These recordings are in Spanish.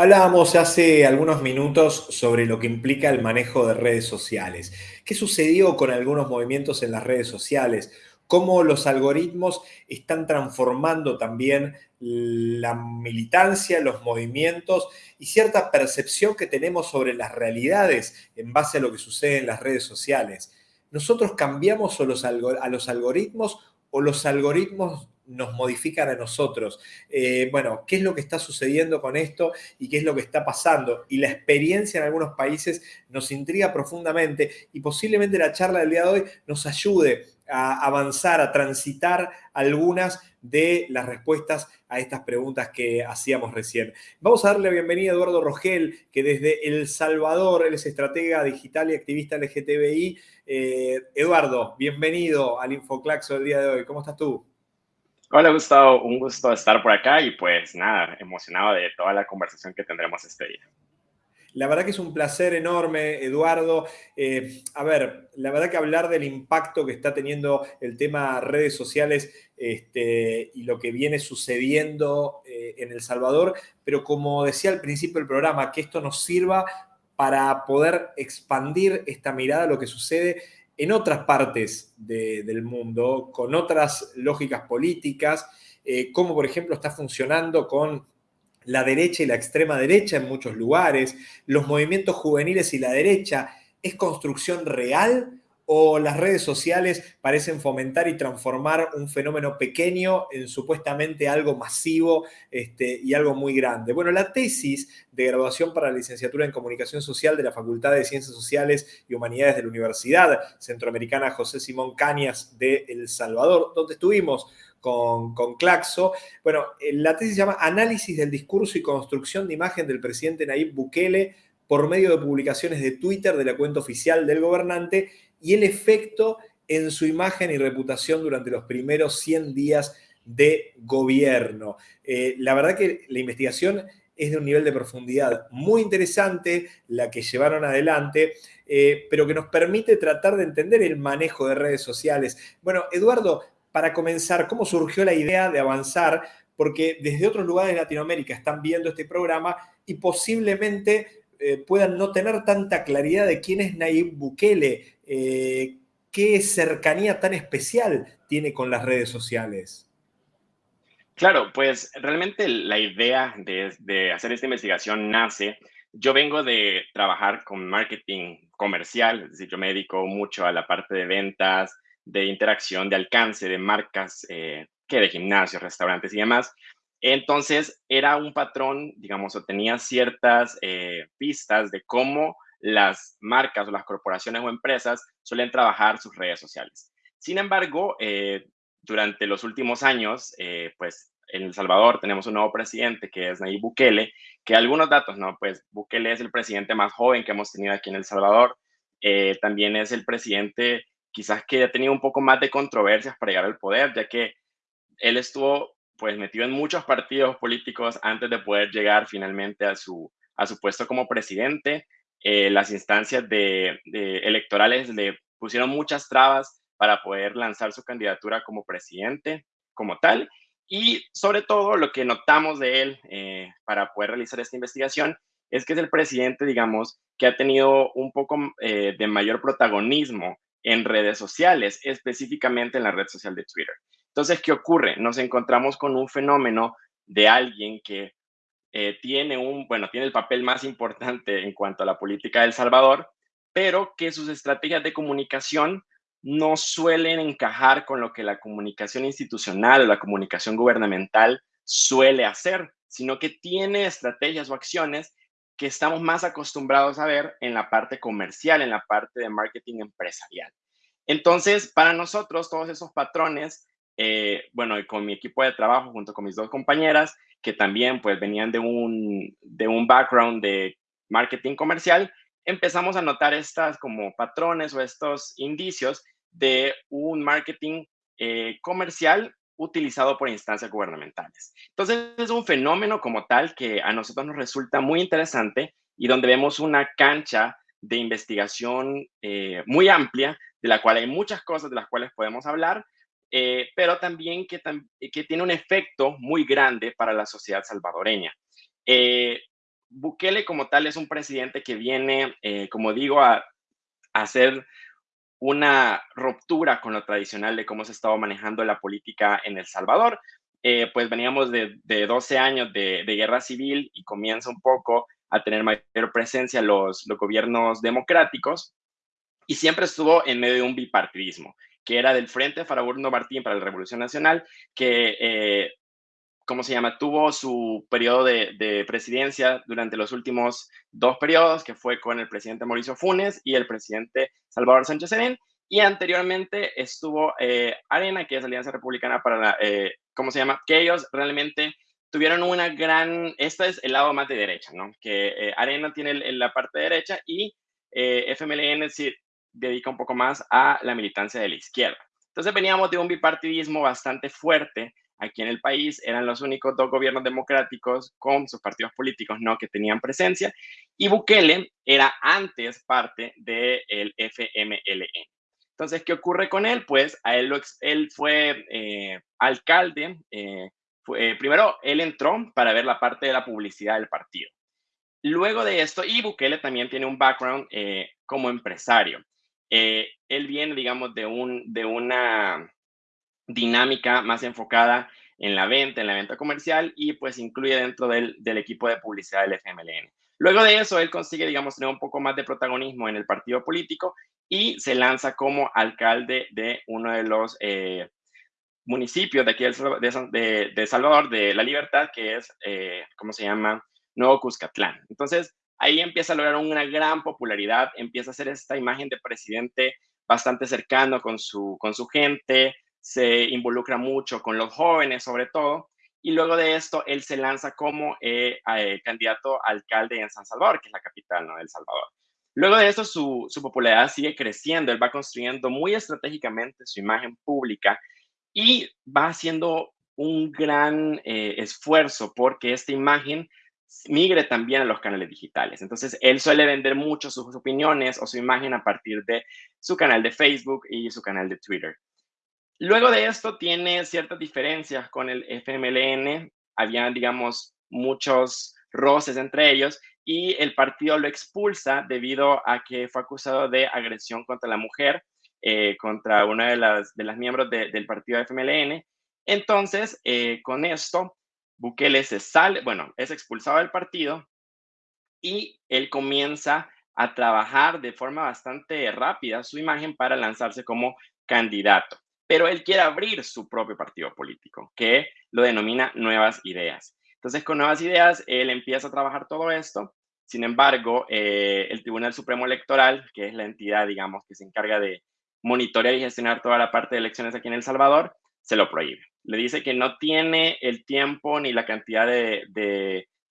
Hablábamos hace algunos minutos sobre lo que implica el manejo de redes sociales. ¿Qué sucedió con algunos movimientos en las redes sociales? ¿Cómo los algoritmos están transformando también la militancia, los movimientos y cierta percepción que tenemos sobre las realidades en base a lo que sucede en las redes sociales? ¿Nosotros cambiamos a los algoritmos o los algoritmos nos modifican a nosotros. Eh, bueno, ¿qué es lo que está sucediendo con esto y qué es lo que está pasando? Y la experiencia en algunos países nos intriga profundamente y posiblemente la charla del día de hoy nos ayude a avanzar, a transitar algunas de las respuestas a estas preguntas que hacíamos recién. Vamos a darle la bienvenida a Eduardo Rogel, que desde El Salvador, es estratega digital y activista LGTBI. Eh, Eduardo, bienvenido al InfoClaxo del día de hoy. ¿Cómo estás tú? Hola Gustavo, un gusto estar por acá y pues nada, emocionado de toda la conversación que tendremos este día. La verdad que es un placer enorme, Eduardo. Eh, a ver, la verdad que hablar del impacto que está teniendo el tema redes sociales este, y lo que viene sucediendo eh, en El Salvador, pero como decía al principio del programa, que esto nos sirva para poder expandir esta mirada a lo que sucede en otras partes del mundo, con otras lógicas políticas, eh, como por ejemplo está funcionando con la derecha y la extrema derecha en muchos lugares, los movimientos juveniles y la derecha, ¿es construcción real o las redes sociales parecen fomentar y transformar un fenómeno pequeño en supuestamente algo masivo este, y algo muy grande. Bueno, la tesis de graduación para la licenciatura en Comunicación Social de la Facultad de Ciencias Sociales y Humanidades de la Universidad Centroamericana José Simón Cañas de El Salvador, donde estuvimos con, con, Claxo. Bueno, eh, la tesis se llama Análisis del discurso y construcción de imagen del presidente Nayib Bukele por medio de publicaciones de Twitter de la cuenta oficial del gobernante y el efecto en su imagen y reputación durante los primeros 100 días de gobierno. Eh, la verdad que la investigación es de un nivel de profundidad muy interesante, la que llevaron adelante, eh, pero que nos permite tratar de entender el manejo de redes sociales. Bueno, Eduardo, para comenzar, ¿cómo surgió la idea de avanzar? Porque desde otros lugares de Latinoamérica están viendo este programa y posiblemente eh, puedan no tener tanta claridad de quién es Nayib Bukele, eh, qué cercanía tan especial tiene con las redes sociales. Claro, pues realmente la idea de, hacer esta investigación nace. Yo vengo de trabajar con marketing comercial, es decir, yo me dedico mucho a la parte de ventas, de interacción, de alcance, de marcas, eh, que de gimnasios, restaurantes y demás. Entonces, era un patrón, digamos, o tenía ciertas eh, pistas de cómo las marcas o las corporaciones o empresas suelen trabajar sus redes sociales. Sin embargo, eh, durante los últimos años, eh, pues en El Salvador tenemos un nuevo presidente que es Nayib Bukele, que algunos datos, ¿no? Pues Bukele es el presidente más joven que hemos tenido aquí en El Salvador. Eh, también es el presidente quizás que ha tenido un poco más de controversias para llegar al poder, ya que él estuvo pues metido en muchos partidos políticos antes de poder llegar finalmente a su, a su puesto como presidente. Eh, las instancias de, electorales le pusieron muchas trabas para poder lanzar su candidatura como presidente, como tal. Y sobre todo lo que notamos de él eh, para poder realizar esta investigación es que es el presidente, digamos, que ha tenido un poco eh, de mayor protagonismo en redes sociales, específicamente en la red social de Twitter. Entonces, ¿qué ocurre? Nos encontramos con un fenómeno de alguien que eh, tiene un, bueno, tiene el papel más importante en cuanto a la política de Salvador, pero que sus estrategias de comunicación no suelen encajar con lo que la comunicación institucional o la comunicación gubernamental suele hacer, sino que tiene estrategias o acciones que estamos más acostumbrados a ver en la parte comercial, en la parte de marketing empresarial. Entonces, para nosotros, todos esos patrones, eh, bueno, con mi equipo de trabajo, junto con mis dos compañeras, que también pues venían de un, de un background de marketing comercial, empezamos a notar estas como patrones o estos indicios de un marketing eh, comercial utilizado por instancias gubernamentales. Entonces es un fenómeno como tal que a nosotros nos resulta muy interesante y donde vemos una cancha de investigación eh, muy amplia, de la cual hay muchas cosas de las cuales podemos hablar, eh, pero también que, que, tiene un efecto muy grande para la sociedad salvadoreña. Eh, Bukele como tal es un presidente que viene, eh, como digo, a, hacer una ruptura con lo tradicional de cómo se estaba manejando la política en El Salvador. Eh, pues veníamos de, 12 años de, guerra civil y comienza un poco a tener mayor presencia los, los gobiernos democráticos y siempre estuvo en medio de un bipartidismo, que era del Frente Faraburno Martín para la Revolución Nacional, que eh, ¿cómo se llama? Tuvo su periodo de, presidencia durante los últimos dos periodos, que fue con el presidente Mauricio Funes y el presidente Salvador Sánchez Serén. Y anteriormente estuvo eh, Arena, que es Alianza Republicana para la, eh, ¿cómo se llama? Que ellos realmente tuvieron una gran, este es el lado más de derecha, ¿no? Que eh, Arena tiene la parte derecha y FMLN se dedica un poco más a la militancia de la izquierda. Entonces veníamos de un bipartidismo bastante fuerte aquí en el país eran los únicos dos gobiernos democráticos con sus partidos políticos no que tenían presencia y Bukele era antes parte del FMLN. Entonces, ¿qué ocurre con él? Pues a él, él fue eh, alcalde, eh, fue, primero él entró para ver la parte de la publicidad del partido. Luego de esto, y Bukele también tiene un background eh, como empresario. Él viene, digamos, de, un, de una dinámica más enfocada en la venta, en la venta comercial y pues incluye dentro del, equipo de publicidad del FMLN. Luego de eso, él consigue, digamos, tener un poco más de protagonismo en el partido político y se lanza como alcalde de uno de los eh, municipios de aquí de, de, Salvador, de La Libertad, que es, eh, ¿cómo se llama? Nuevo Cuscatlán. Entonces, ahí empieza a lograr una gran popularidad, empieza a ser esta imagen de presidente bastante cercano con su, con su gente, se involucra mucho con los jóvenes sobre todo, y luego de esto él se lanza como eh, eh, candidato alcalde en San Salvador, que es la capital ¿no? de El Salvador. Luego de esto su, su, popularidad sigue creciendo, él va construyendo muy estratégicamente su imagen pública y va haciendo un gran eh, esfuerzo porque esta imagen migre también a los canales digitales. Entonces, él suele vender mucho sus opiniones o su imagen a partir de su canal de Facebook y su canal de Twitter. Luego de esto tiene ciertas diferencias con el FMLN, había, digamos, muchos roces entre ellos y el partido lo expulsa debido a que fue acusado de agresión contra la mujer, eh, contra una de las, de las miembros del partido FMLN. Entonces, eh, con esto, Bukele sale, bueno, es expulsado del partido y él comienza a trabajar de forma bastante rápida su imagen para lanzarse como candidato pero él quiere abrir su propio partido político, que lo denomina Nuevas Ideas. Entonces, con Nuevas Ideas, él empieza a trabajar todo esto. Sin embargo, eh, el Tribunal Supremo Electoral, que es la entidad, digamos, que se encarga de monitorear y gestionar toda la parte de elecciones aquí en El Salvador, se lo prohíbe. Le dice que no tiene el tiempo ni la cantidad de,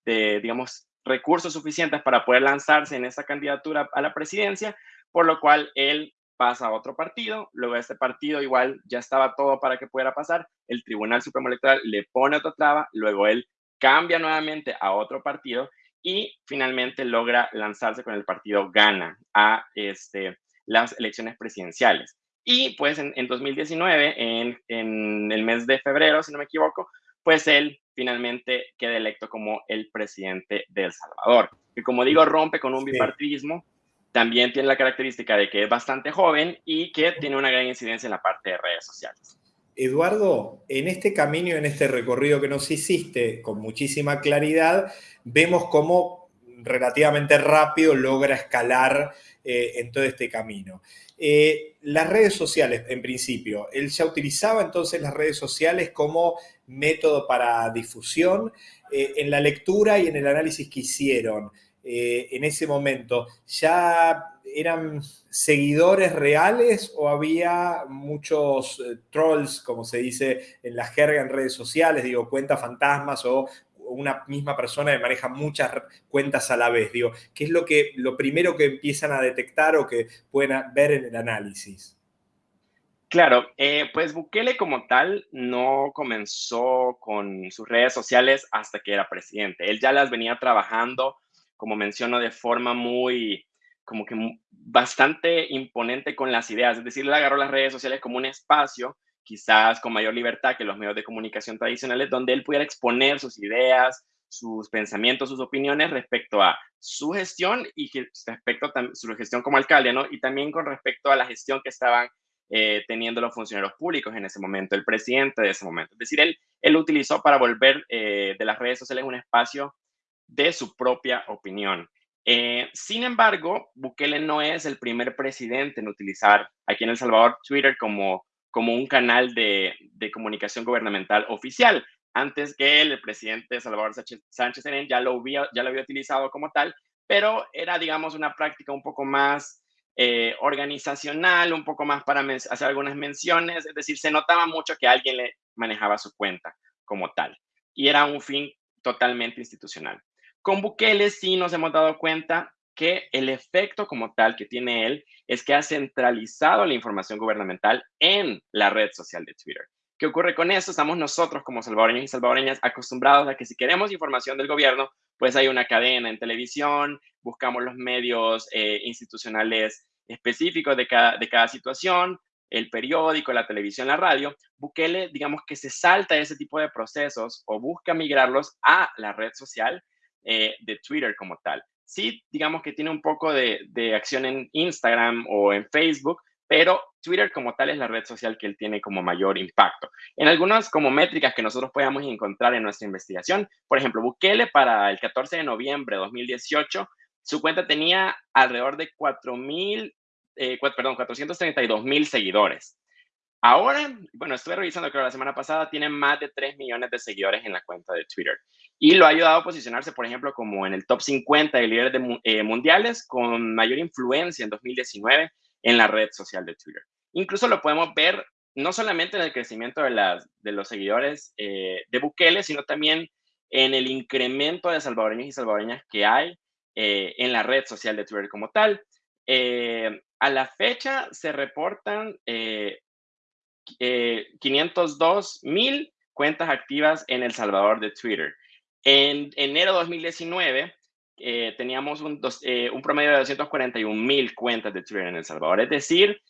de digamos, recursos suficientes para poder lanzarse en esa candidatura a la presidencia, por lo cual él pasa a otro partido, luego este partido igual ya estaba todo para que pudiera pasar, el Tribunal Supremo Electoral le pone otra traba, luego él cambia nuevamente a otro partido y finalmente logra lanzarse con el partido Gana a este, las elecciones presidenciales. Y pues en, 2019, en, en, el mes de febrero, si no me equivoco, pues él finalmente queda electo como el presidente de El Salvador, que como digo, rompe con un bipartidismo también tiene la característica de que es bastante joven y que tiene una gran incidencia en la parte de redes sociales. Eduardo, en este camino, en este recorrido que nos hiciste con muchísima claridad, vemos cómo relativamente rápido logra escalar eh, en todo este camino. Eh, las redes sociales, en principio, él ya utilizaba entonces las redes sociales como método para difusión. Eh, en la lectura y en el análisis que hicieron, eh, en ese momento, ¿ya eran seguidores reales o había muchos trolls, como se dice en la jerga en redes sociales, digo, cuentas fantasmas o una misma persona que maneja muchas cuentas a la vez? Digo, ¿qué es lo, que, lo primero que empiezan a detectar o que pueden ver en el análisis? Claro, eh, pues Bukele como tal no comenzó con sus redes sociales hasta que era presidente. Él ya las venía trabajando como menciono, de forma muy, como que bastante imponente con las ideas. Es decir, él agarró las redes sociales como un espacio, quizás con mayor libertad que los medios de comunicación tradicionales, donde él pudiera exponer sus ideas, sus pensamientos, sus opiniones respecto a su gestión y respecto a su gestión como alcalde, ¿no? Y también con respecto a la gestión que estaban eh, teniendo los funcionarios públicos en ese momento, el presidente de ese momento. Es decir, él, él utilizó para volver eh, de las redes sociales un espacio de su propia opinión. Eh, sin embargo, Bukele no es el primer presidente en utilizar aquí en El Salvador Twitter como, como un canal de, comunicación gubernamental oficial. Antes que el presidente Salvador Sánchez Serén ya lo, había, ya lo había utilizado como tal, pero era, digamos, una práctica un poco más eh, organizacional, un poco más para hacer algunas menciones, es decir, se notaba mucho que alguien le manejaba su cuenta como tal y era un fin totalmente institucional. Con Bukele sí nos hemos dado cuenta que el efecto como tal que tiene él es que ha centralizado la información gubernamental en la red social de Twitter. ¿Qué ocurre con eso? Estamos nosotros como salvadoreños y salvadoreñas acostumbrados a que si queremos información del gobierno, pues hay una cadena en televisión, buscamos los medios eh, institucionales específicos de cada, de cada situación, el periódico, la televisión, la radio, Bukele, digamos que se salta ese tipo de procesos o busca migrarlos a la red social eh, de Twitter como tal. Sí, digamos que tiene un poco de, de, acción en Instagram o en Facebook, pero Twitter como tal es la red social que él tiene como mayor impacto. En algunas como métricas que nosotros podamos encontrar en nuestra investigación, por ejemplo, Bukele para el 14 de noviembre de 2018, su cuenta tenía alrededor de 4.000, eh, perdón, 432 mil seguidores. Ahora, bueno, estuve revisando, creo la semana pasada, tiene más de 3 millones de seguidores en la cuenta de Twitter. Y lo ha ayudado a posicionarse, por ejemplo, como en el top 50 de líderes de, eh, mundiales con mayor influencia en 2019 en la red social de Twitter. Incluso lo podemos ver no solamente en el crecimiento de, las, de los seguidores eh, de Bukele, sino también en el incremento de salvadoreños y salvadoreñas que hay en la red social de Twitter como tal. a la fecha se reportan 502 eh, mil cuentas activas en El Salvador de Twitter. En enero de 2019 eh, teníamos un, eh, un, promedio de 241 mil cuentas de Twitter en El Salvador. Es decir,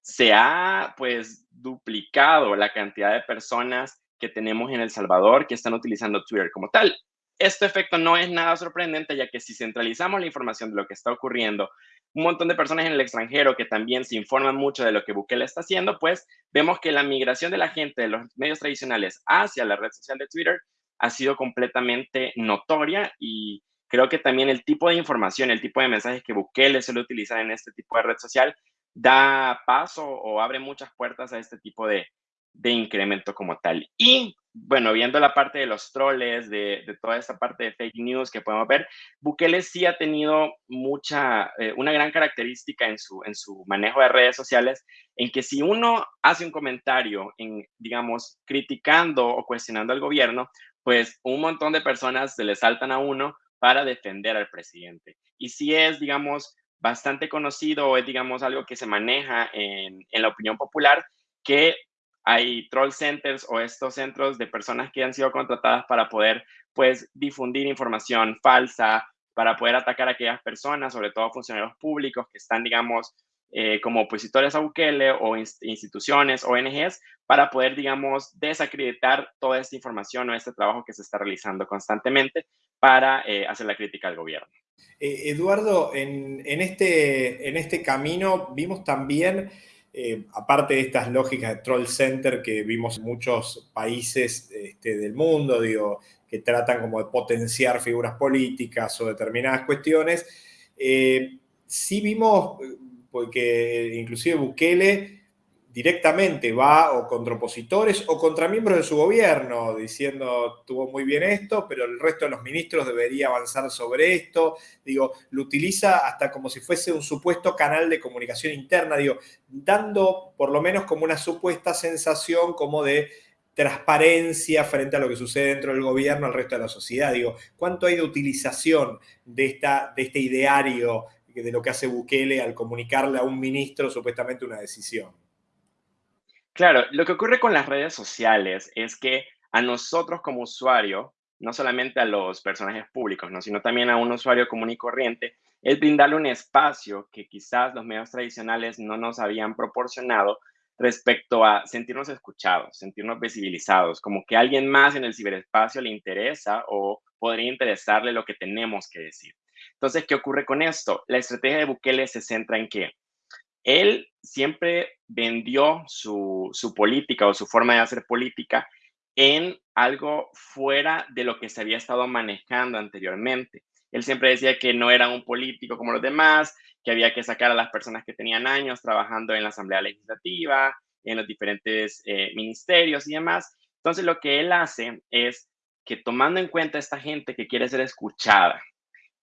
se ha pues duplicado la cantidad de personas que tenemos en El Salvador que están utilizando Twitter como tal. Este efecto no es nada sorprendente, ya que si centralizamos la información de lo que está ocurriendo un montón de personas en el extranjero que también se informan mucho de lo que Bukele está haciendo, pues vemos que la migración de la gente de los medios tradicionales hacia la red social de Twitter ha sido completamente notoria y creo que también el tipo de información, el tipo de mensajes que Bukele suele utilizar en este tipo de red social da paso o abre muchas puertas a este tipo de, de incremento como tal. Y bueno, viendo la parte de los troles, de, toda esta parte de fake news que podemos ver, Bukele sí ha tenido mucha, eh, una gran característica en su, en su manejo de redes sociales, en que si uno hace un comentario, en, digamos, criticando o cuestionando al gobierno, pues un montón de personas se le saltan a uno para defender al presidente. Y si es, digamos, bastante conocido o es, digamos, algo que se maneja en, en la opinión popular, que hay troll centers o estos centros de personas que han sido contratadas para poder, pues, difundir información falsa, para poder atacar a aquellas personas, sobre todo funcionarios públicos que están, digamos, eh, como opositores a Bukele o instituciones, ONGs, para poder, digamos, desacreditar toda esta información o este trabajo que se está realizando constantemente para eh, hacer la crítica al gobierno. Eh, Eduardo, en, este, en este camino vimos también eh, aparte de estas lógicas de troll center que vimos en muchos países este, del mundo, digo, que tratan como de potenciar figuras políticas o determinadas cuestiones, sí vimos, porque inclusive Bukele directamente va o contra opositores o contra miembros de su gobierno, diciendo, tuvo muy bien esto, pero el resto de los ministros debería avanzar sobre esto. Digo, lo utiliza hasta como si fuese un supuesto canal de comunicación interna, digo, dando por lo menos como una supuesta sensación como de transparencia frente a lo que sucede dentro del gobierno al resto de la sociedad. Digo, ¿cuánto hay de utilización de, esta, de este ideario de lo que hace Bukele al comunicarle a un ministro supuestamente una decisión? Claro, lo que ocurre con las redes sociales es que a nosotros como usuario, no solamente a los personajes públicos, ¿no? sino también a un usuario común y corriente, es brindarle un espacio que quizás los medios tradicionales no nos habían proporcionado respecto a sentirnos escuchados, sentirnos visibilizados, como que alguien más en el ciberespacio le interesa o podría interesarle lo que tenemos que decir. Entonces, ¿qué ocurre con esto? La estrategia de Bukele se centra en que él siempre vendió su, política o su forma de hacer política en algo fuera de lo que se había estado manejando anteriormente. Él siempre decía que no era un político como los demás, que había que sacar a las personas que tenían años trabajando en la Asamblea Legislativa, en los diferentes eh, ministerios y demás. Entonces, lo que él hace es que tomando en cuenta a esta gente que quiere ser escuchada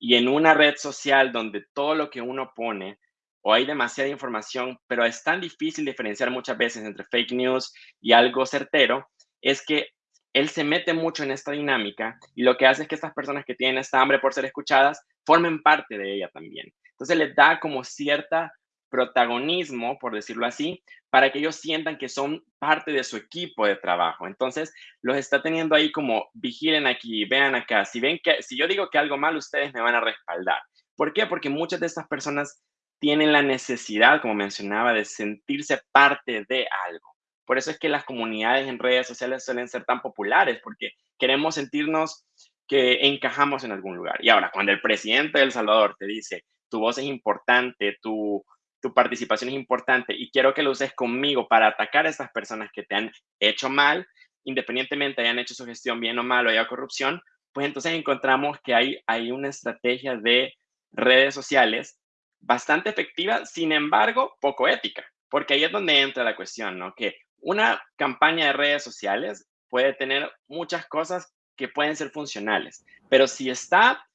y en una red social donde todo lo que uno pone o hay demasiada información, pero es tan difícil diferenciar muchas veces entre fake news y algo certero, es que él se mete mucho en esta dinámica y lo que hace es que estas personas que tienen esta hambre por ser escuchadas formen parte de ella también. Entonces les da como cierta protagonismo, por decirlo así, para que ellos sientan que son parte de su equipo de trabajo. Entonces, los está teniendo ahí como vigilen aquí, vean acá. Si ven que si yo digo que algo mal, ustedes me van a respaldar. ¿Por qué? Porque muchas de estas personas tienen la necesidad, como mencionaba, de sentirse parte de algo. Por eso es que las comunidades en redes sociales suelen ser tan populares, porque queremos sentirnos que encajamos en algún lugar. Y ahora, cuando el presidente de El Salvador te dice, tu voz es importante, tu, tu participación es importante y quiero que lo uses conmigo para atacar a estas personas que te han hecho mal, independientemente hayan hecho su gestión bien o mal o haya corrupción, pues entonces encontramos que hay, hay una estrategia de redes sociales bastante efectiva, sin embargo, poco ética, porque ahí es donde entra la cuestión, ¿no? Que una campaña de redes sociales puede tener muchas cosas que pueden ser funcionales, pero si está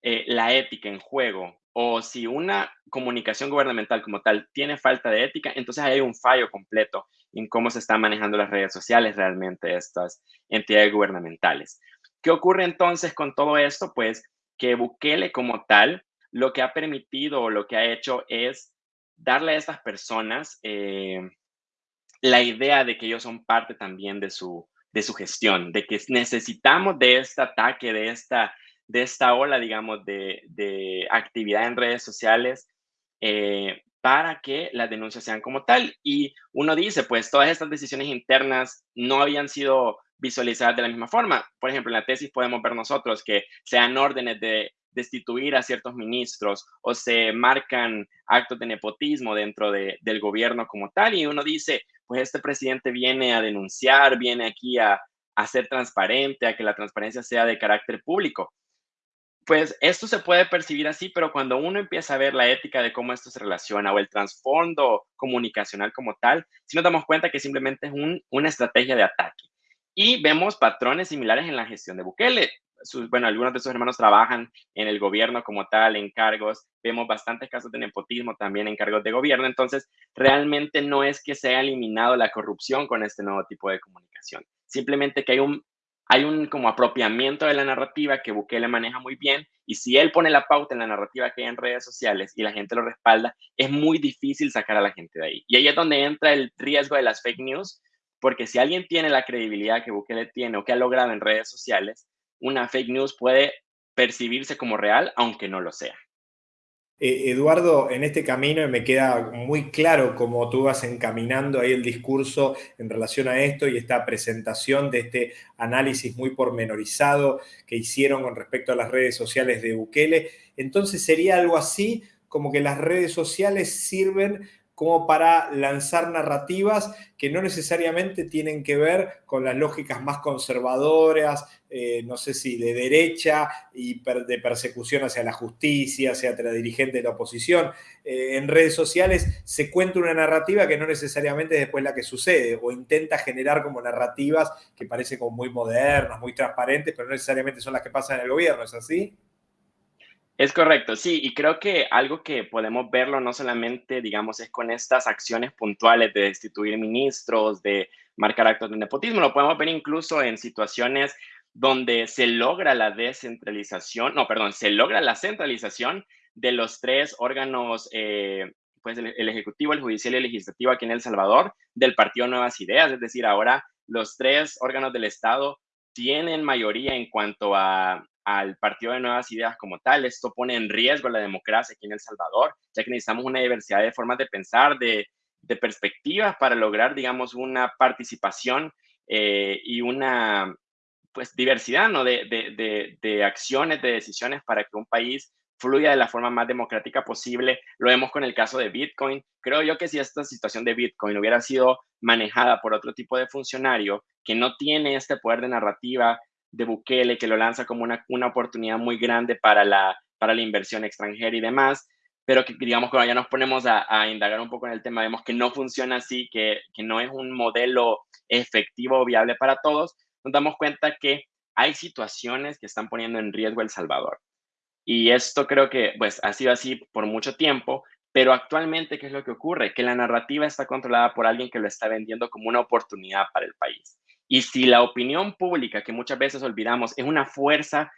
eh, la ética en juego o si una comunicación gubernamental como tal tiene falta de ética, entonces hay un fallo completo en cómo se están manejando las redes sociales realmente estas entidades gubernamentales. ¿Qué ocurre entonces con todo esto? Pues que Bukele como tal lo que ha permitido o lo que ha hecho es darle a estas personas eh, la idea de que ellos son parte también de su, de su gestión, de que necesitamos de este ataque, de esta, de esta ola, digamos, de, de actividad en redes sociales eh, para que las denuncias sean como tal. Y uno dice, pues todas estas decisiones internas no habían sido visualizadas de la misma forma. Por ejemplo, en la tesis podemos ver nosotros que sean órdenes de destituir a ciertos ministros o se marcan actos de nepotismo dentro de, del gobierno como tal y uno dice, pues este presidente viene a denunciar, viene aquí a, a ser transparente, a que la transparencia sea de carácter público. Pues esto se puede percibir así, pero cuando uno empieza a ver la ética de cómo esto se relaciona o el trasfondo comunicacional como tal, si nos damos cuenta que simplemente es un, una estrategia de ataque. Y vemos patrones similares en la gestión de Bukele bueno, algunos de sus hermanos trabajan en el gobierno como tal, en cargos. Vemos bastantes casos de nepotismo también en cargos de gobierno. Entonces, realmente no es que se haya eliminado la corrupción con este nuevo tipo de comunicación. Simplemente que hay un, hay un como apropiamiento de la narrativa que Bukele maneja muy bien. Y si él pone la pauta en la narrativa que hay en redes sociales y la gente lo respalda, es muy difícil sacar a la gente de ahí. Y ahí es donde entra el riesgo de las fake news, porque si alguien tiene la credibilidad que Bukele tiene o que ha logrado en redes sociales, una fake news puede percibirse como real, aunque no lo sea. Eh, Eduardo, en este camino me queda muy claro cómo tú vas encaminando ahí el discurso en relación a esto y esta presentación de este análisis muy pormenorizado que hicieron con respecto a las redes sociales de Bukele. Entonces sería algo así como que las redes sociales sirven como para lanzar narrativas que no necesariamente tienen que ver con las lógicas más conservadoras, eh, no sé si de derecha y de persecución hacia la justicia, hacia la dirigente de la oposición. Eh, en redes sociales se cuenta una narrativa que no necesariamente es después la que sucede, o intenta generar como narrativas que parecen como muy modernas, muy transparentes, pero no necesariamente son las que pasan en el gobierno, ¿es así? Es correcto, sí, y creo que algo que podemos verlo no solamente, digamos, es con estas acciones puntuales de destituir ministros, de marcar actos de nepotismo, lo podemos ver incluso en situaciones donde se logra la descentralización, no, perdón, se logra la centralización de los tres órganos, eh, pues el, el, Ejecutivo, el Judicial y el Legislativo aquí en El Salvador, del Partido Nuevas Ideas, es decir, ahora los tres órganos del Estado tienen mayoría en cuanto a, al Partido de Nuevas Ideas como tal. Esto pone en riesgo la democracia aquí en El Salvador, ya que necesitamos una diversidad de formas de pensar, de, perspectivas para lograr, digamos, una participación eh, y una pues diversidad, ¿no? De, de, de, acciones, de decisiones para que un país fluya de la forma más democrática posible. Lo vemos con el caso de Bitcoin. Creo yo que si esta situación de Bitcoin hubiera sido manejada por otro tipo de funcionario que no tiene este poder de narrativa de Bukele, que lo lanza como una, una oportunidad muy grande para la, para la inversión extranjera y demás, pero que digamos que ya nos ponemos a, a, indagar un poco en el tema, vemos que no funciona así, que, que no es un modelo efectivo o viable para todos, nos damos cuenta que hay situaciones que están poniendo en riesgo El Salvador. Y esto creo que pues ha sido así por mucho tiempo, pero actualmente, ¿qué es lo que ocurre? Que la narrativa está controlada por alguien que lo está vendiendo como una oportunidad para el país. Y si la opinión pública, que muchas veces olvidamos, es una fuerza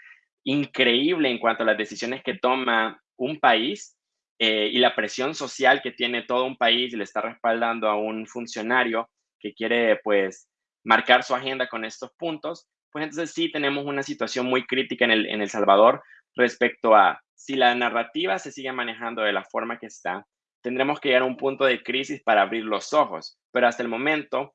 increíble en cuanto a las decisiones que toma un país eh, y la presión social que tiene todo un país y le está respaldando a un funcionario que quiere pues marcar su agenda con estos puntos, pues entonces sí tenemos una situación muy crítica en El, en el Salvador respecto a si la narrativa se sigue manejando de la forma que está, tendremos que llegar a un punto de crisis para abrir los ojos. Pero hasta el momento,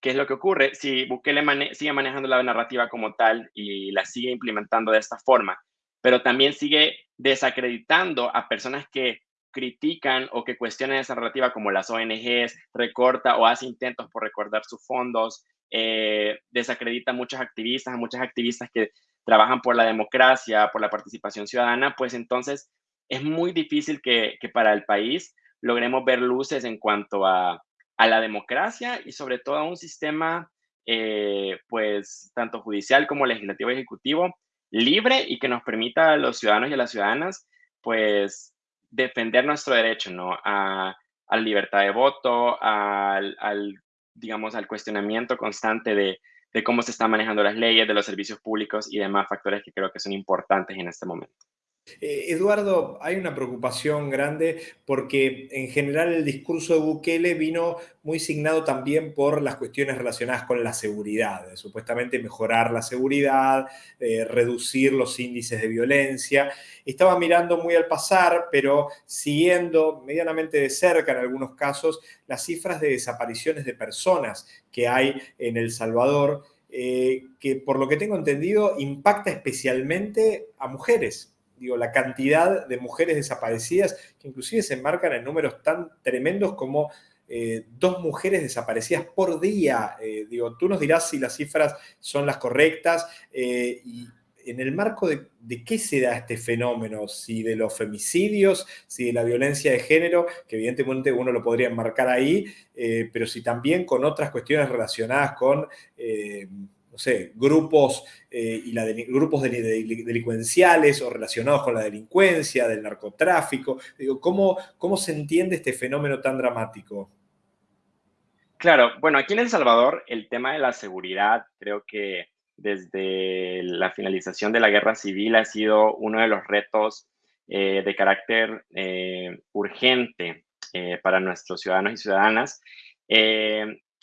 ¿qué es lo que ocurre? Si Bukele sigue manejando la narrativa como tal y la sigue implementando de esta forma, pero también sigue desacreditando a personas que critican o que cuestionan esa narrativa como las ONGs, recorta o hace intentos por recordar sus fondos, eh, desacredita a muchos activistas, a muchas activistas que trabajan por la democracia, por la participación ciudadana, pues entonces es muy difícil que, para el país logremos ver luces en cuanto a, la democracia y sobre todo a un sistema, eh, pues tanto judicial como legislativo y ejecutivo, libre y que nos permita a los ciudadanos y a las ciudadanas, pues defender nuestro derecho, ¿no? A, la libertad de voto, al, digamos, al cuestionamiento constante de, cómo se están manejando las leyes, de los servicios públicos y demás factores que creo que son importantes en este momento. Eh, Eduardo, hay una preocupación grande porque en general el discurso de Bukele vino muy signado también por las cuestiones relacionadas con la seguridad, supuestamente mejorar la seguridad, reducir los índices de violencia. Estaba mirando muy al pasar, pero siguiendo medianamente de cerca en algunos casos las cifras de desapariciones de personas que hay en El Salvador, eh, que por lo que tengo entendido impacta especialmente a mujeres digo, la cantidad de mujeres desaparecidas, que inclusive se enmarcan en números tan tremendos como eh, dos mujeres desaparecidas por día. Eh, digo, tú nos dirás si las cifras son las correctas eh, y en el marco de, qué se da este fenómeno, si de los femicidios, si de la violencia de género, que evidentemente uno lo podría enmarcar ahí, pero si también con otras cuestiones relacionadas con no sé, grupos, eh, y la grupos delincuenciales o relacionados con la delincuencia, del narcotráfico. Digo, ¿cómo, ¿Cómo se entiende este fenómeno tan dramático? Claro, bueno, aquí en El Salvador el tema de la seguridad creo que desde la finalización de la guerra civil ha sido uno de los retos eh, de carácter eh, urgente para nuestros ciudadanos y ciudadanas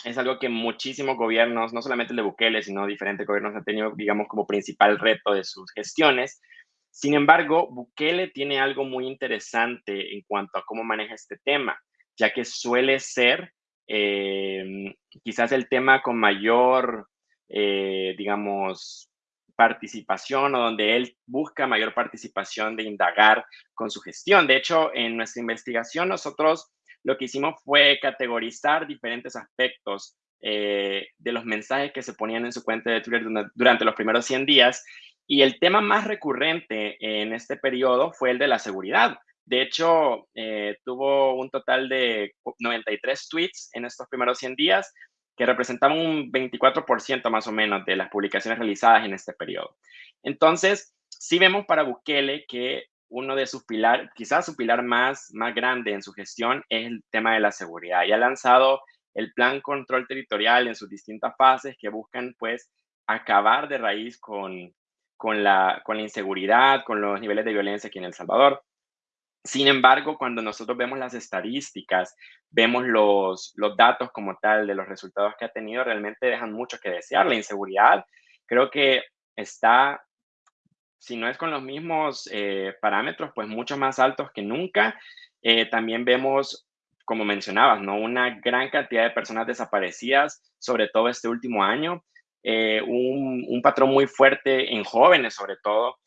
es algo que muchísimos gobiernos, no solamente el de Bukele, sino diferentes gobiernos han tenido, digamos, como principal reto de sus gestiones. Sin embargo, Bukele tiene algo muy interesante en cuanto a cómo maneja este tema, ya que suele ser eh, quizás el tema con mayor, eh, digamos, participación o donde él busca mayor participación de indagar con su gestión. De hecho, en nuestra investigación nosotros lo que hicimos fue categorizar diferentes aspectos eh, de los mensajes que se ponían en su cuenta de Twitter durante los primeros 100 días. Y el tema más recurrente en este periodo fue el de la seguridad. De hecho, eh, tuvo un total de 93 tweets en estos primeros 100 días, que representaban un 24% más o menos de las publicaciones realizadas en este periodo. Entonces, sí vemos para Bukele que uno de sus pilares, quizás su pilar más, más grande en su gestión es el tema de la seguridad. Y ha lanzado el plan control territorial en sus distintas fases que buscan pues acabar de raíz con, con, la, con la inseguridad, con los niveles de violencia aquí en El Salvador. Sin embargo, cuando nosotros vemos las estadísticas, vemos los, los datos como tal de los resultados que ha tenido, realmente dejan mucho que desear. La inseguridad creo que está si no es con los mismos eh, parámetros, pues mucho más altos que nunca. Eh, también vemos, como mencionabas, ¿no? una gran cantidad de personas desaparecidas, sobre todo este último año. eh, un, patrón muy fuerte en jóvenes sobre todo,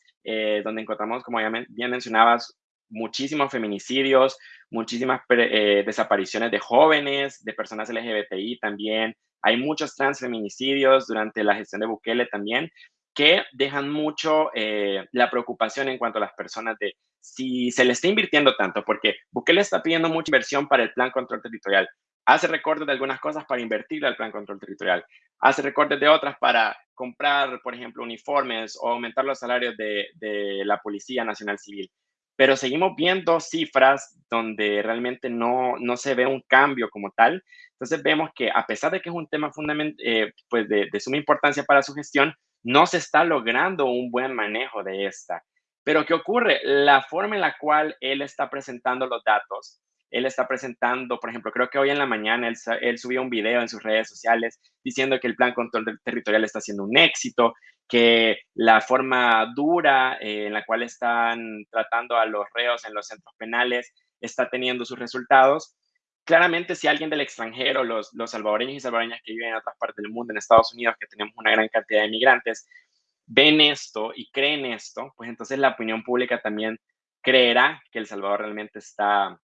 donde encontramos, como ya bien mencionabas, muchísimos feminicidios, muchísimas desapariciones de jóvenes, de personas LGBTI también. Hay muchos transfeminicidios durante la gestión de Bukele también que dejan mucho la preocupación en cuanto a las personas de si se le está invirtiendo tanto, porque Bukele está pidiendo mucha inversión para el plan control territorial, hace recortes de algunas cosas para invertir al plan control territorial, hace recortes de otras para comprar, por ejemplo, uniformes o aumentar los salarios de, la Policía Nacional Civil. Pero seguimos viendo cifras donde realmente no, no se ve un cambio como tal. Entonces vemos que a pesar de que es un tema eh, pues de, de suma importancia para su gestión, no se está logrando un buen manejo de esta. Pero ¿qué ocurre? La forma en la cual él está presentando los datos, él está presentando, por ejemplo, creo que hoy en la mañana él, subió un video en sus redes sociales diciendo que el plan control territorial está siendo un éxito, que la forma dura eh, en la cual están tratando a los reos en los centros penales está teniendo sus resultados. Claramente, si alguien del extranjero, los, salvadoreños y salvadoreñas que viven en otras partes del mundo, en Estados Unidos, que tenemos una gran cantidad de migrantes, ven esto y creen esto, pues entonces la opinión pública también creerá que El Salvador realmente está,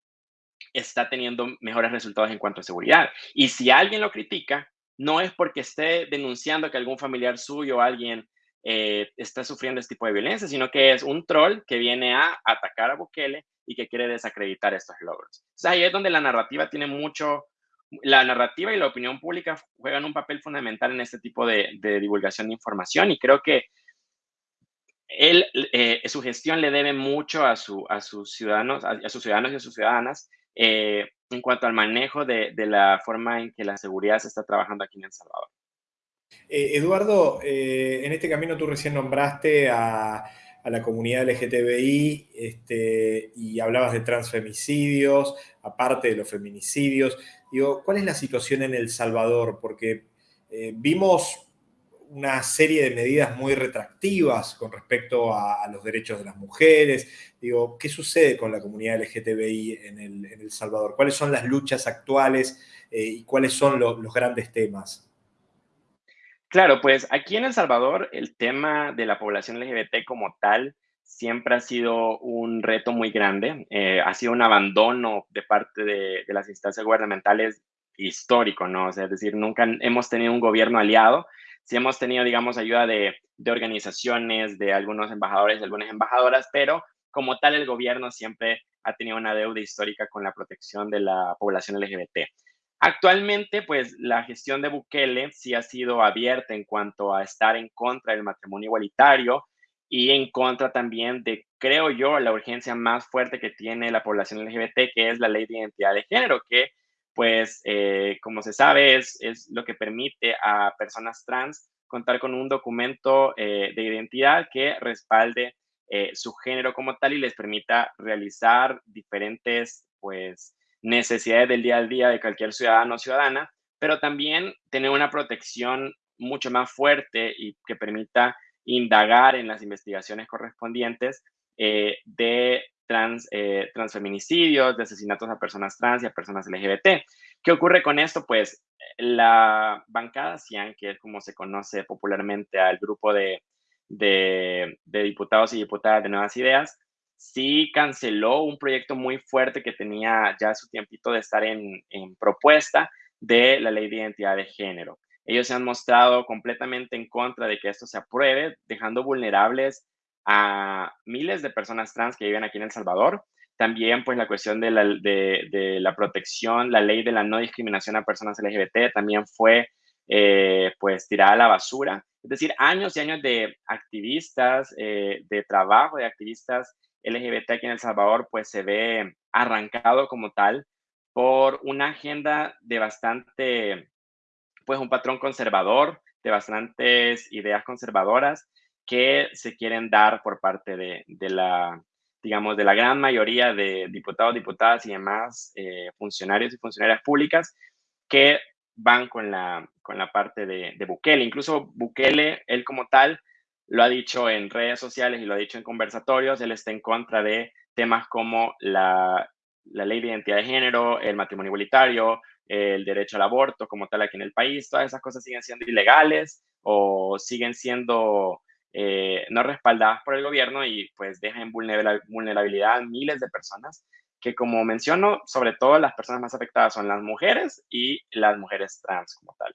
está teniendo mejores resultados en cuanto a seguridad. Y si alguien lo critica, no es porque esté denunciando que algún familiar suyo o alguien eh, está sufriendo este tipo de violencia, sino que es un troll que viene a atacar a Bukele y que quiere desacreditar estos logros. Entonces ahí es donde la narrativa tiene mucho, la narrativa y la opinión pública juegan un papel fundamental en este tipo de, divulgación de información y creo que él, eh, su gestión le debe mucho a, su, a sus ciudadanos, a, sus ciudadanos y a sus ciudadanas eh, en cuanto al manejo de, la forma en que la seguridad se está trabajando aquí en El Salvador. Eh, Eduardo, en este camino tú recién nombraste a, la comunidad LGTBI este, y hablabas de transfemicidios, aparte de los feminicidios. Digo, ¿cuál es la situación en El Salvador? Porque eh, vimos una serie de medidas muy retractivas con respecto a, los derechos de las mujeres. Digo, ¿qué sucede con la comunidad LGTBI en El, Salvador? ¿Cuáles son las luchas actuales eh, y cuáles son los grandes temas? Claro, pues aquí en El Salvador el tema de la población LGBT como tal siempre ha sido un reto muy grande. Eh, ha sido un abandono de parte de, las instancias gubernamentales histórico, ¿no? es decir, nunca hemos tenido un gobierno aliado. Sí hemos tenido, digamos, ayuda de, organizaciones, de algunos embajadores, de algunas embajadoras, pero como tal el gobierno siempre ha tenido una deuda histórica con la protección de la población LGBT. Actualmente, pues la gestión de Bukele sí ha sido abierta en cuanto a estar en contra del matrimonio igualitario, y en contra también de, creo yo, la urgencia más fuerte que tiene la población LGBT, que es la ley de identidad de género, que pues, eh, como se sabe, es, lo que permite a personas trans contar con un documento eh, de identidad que respalde eh, su género como tal y les permita realizar diferentes, pues, necesidades del día a día de cualquier ciudadano o ciudadana, pero también tener una protección mucho más fuerte y que permita indagar en las investigaciones correspondientes eh, de trans, eh, transfeminicidios, de asesinatos a personas trans y a personas LGBT. ¿Qué ocurre con esto? Pues la bancada CIAN, que es como se conoce popularmente al grupo de, de, diputados y diputadas de Nuevas Ideas, sí canceló un proyecto muy fuerte que tenía ya su tiempito de estar en, en propuesta de la ley de identidad de género. Ellos se han mostrado completamente en contra de que esto se apruebe, dejando vulnerables a miles de personas trans que viven aquí en El Salvador. También, pues, la cuestión de la, de, la protección, la ley de la no discriminación a personas LGBT también fue, eh, pues, tirada a la basura. Es decir, años y años de activistas, eh, de trabajo de activistas LGBT aquí en El Salvador, pues, se ve arrancado como tal por una agenda de bastante pues un patrón conservador de bastantes ideas conservadoras que se quieren dar por parte de, la, digamos, de la gran mayoría de diputados, diputadas y demás eh, funcionarios y funcionarias públicas que van con la, con la parte de, de, Bukele. Incluso Bukele, él como tal, lo ha dicho en redes sociales y lo ha dicho en conversatorios, él está en contra de temas como la, la ley de identidad de género, el matrimonio igualitario, el derecho al aborto como tal aquí en el país, todas esas cosas siguen siendo ilegales o siguen siendo eh, no respaldadas por el gobierno y pues dejan en vulnerabilidad a miles de personas que como menciono, sobre todo las personas más afectadas son las mujeres y las mujeres trans como tal.